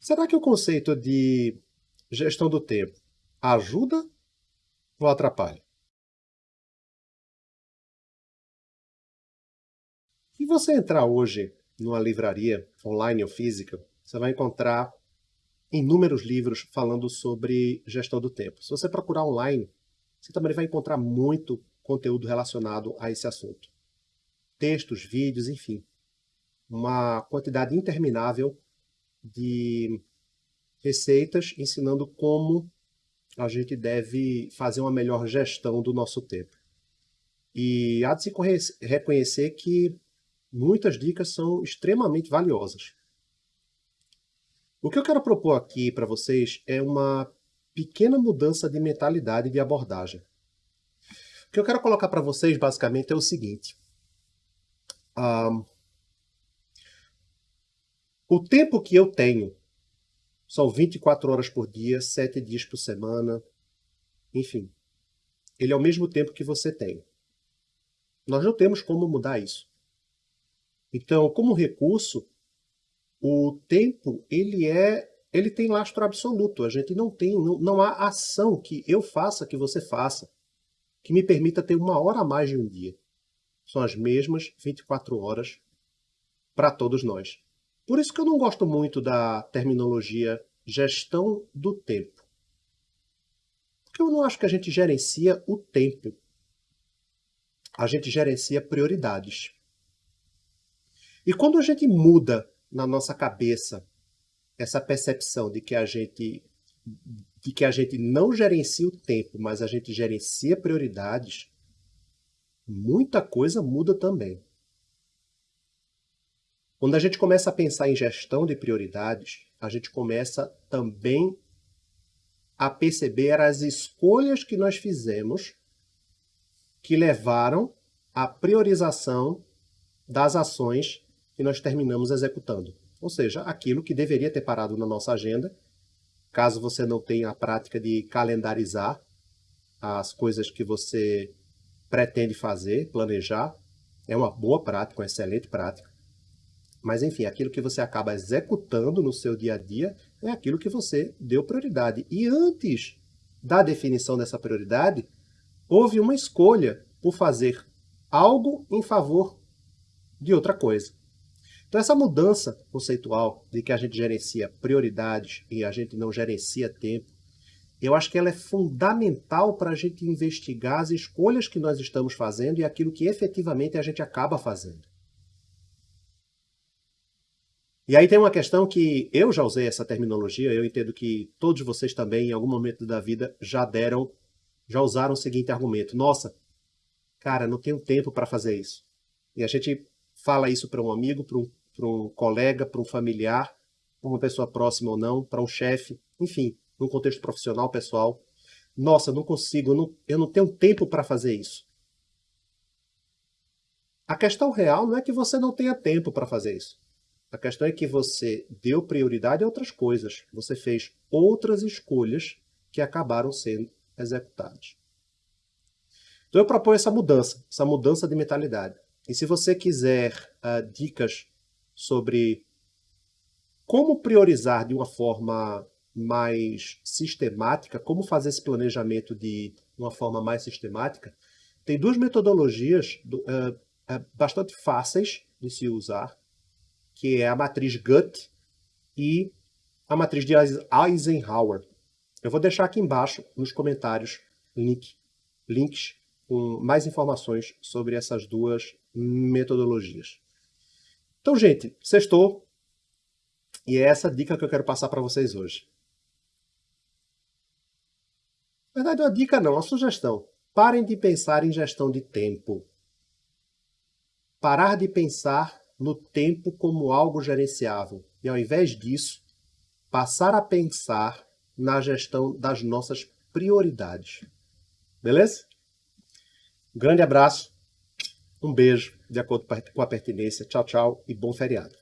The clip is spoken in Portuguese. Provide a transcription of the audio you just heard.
Será que o conceito de gestão do tempo ajuda ou atrapalha? Se você entrar hoje numa livraria online ou física, você vai encontrar inúmeros livros falando sobre gestão do tempo. Se você procurar online, você também vai encontrar muito conteúdo relacionado a esse assunto. Textos, vídeos, enfim. Uma quantidade interminável de receitas ensinando como a gente deve fazer uma melhor gestão do nosso tempo. E há de se reconhecer que muitas dicas são extremamente valiosas. O que eu quero propor aqui para vocês é uma pequena mudança de mentalidade e de abordagem. O que eu quero colocar para vocês, basicamente, é o seguinte. Um, o tempo que eu tenho são 24 horas por dia, 7 dias por semana, enfim. Ele é o mesmo tempo que você tem. Nós não temos como mudar isso. Então, como recurso, o tempo ele é ele tem lastro absoluto. A gente não tem, não, não há ação que eu faça, que você faça, que me permita ter uma hora a mais de um dia. São as mesmas 24 horas para todos nós. Por isso que eu não gosto muito da terminologia gestão do tempo. Porque eu não acho que a gente gerencia o tempo. A gente gerencia prioridades. E quando a gente muda na nossa cabeça essa percepção de que a gente de que a gente não gerencia o tempo, mas a gente gerencia prioridades, muita coisa muda também. Quando a gente começa a pensar em gestão de prioridades, a gente começa também a perceber as escolhas que nós fizemos que levaram à priorização das ações que nós terminamos executando. Ou seja, aquilo que deveria ter parado na nossa agenda, caso você não tenha a prática de calendarizar as coisas que você pretende fazer, planejar, é uma boa prática, uma excelente prática. Mas, enfim, aquilo que você acaba executando no seu dia a dia é aquilo que você deu prioridade. E antes da definição dessa prioridade, houve uma escolha por fazer algo em favor de outra coisa. Então, essa mudança conceitual de que a gente gerencia prioridades e a gente não gerencia tempo, eu acho que ela é fundamental para a gente investigar as escolhas que nós estamos fazendo e aquilo que efetivamente a gente acaba fazendo. E aí tem uma questão que eu já usei essa terminologia, eu entendo que todos vocês também, em algum momento da vida, já deram, já usaram o seguinte argumento. Nossa, cara, não tenho tempo para fazer isso. E a gente fala isso para um amigo, para um, um colega, para um familiar, para uma pessoa próxima ou não, para um chefe, enfim, num contexto profissional, pessoal. Nossa, não consigo, eu não, eu não tenho tempo para fazer isso. A questão real não é que você não tenha tempo para fazer isso. A questão é que você deu prioridade a outras coisas. Você fez outras escolhas que acabaram sendo executadas. Então eu proponho essa mudança, essa mudança de mentalidade. E se você quiser uh, dicas sobre como priorizar de uma forma mais sistemática, como fazer esse planejamento de uma forma mais sistemática, tem duas metodologias uh, uh, bastante fáceis de se usar, que é a matriz GUT e a matriz de Eisenhower. Eu vou deixar aqui embaixo nos comentários link, links com mais informações sobre essas duas metodologias. Então, gente, sextou. E é essa dica que eu quero passar para vocês hoje. Na verdade, uma dica não, uma sugestão. Parem de pensar em gestão de tempo. Parar de pensar no tempo como algo gerenciável e, ao invés disso, passar a pensar na gestão das nossas prioridades. Beleza? Um grande abraço, um beijo, de acordo com a pertinência. Tchau, tchau e bom feriado.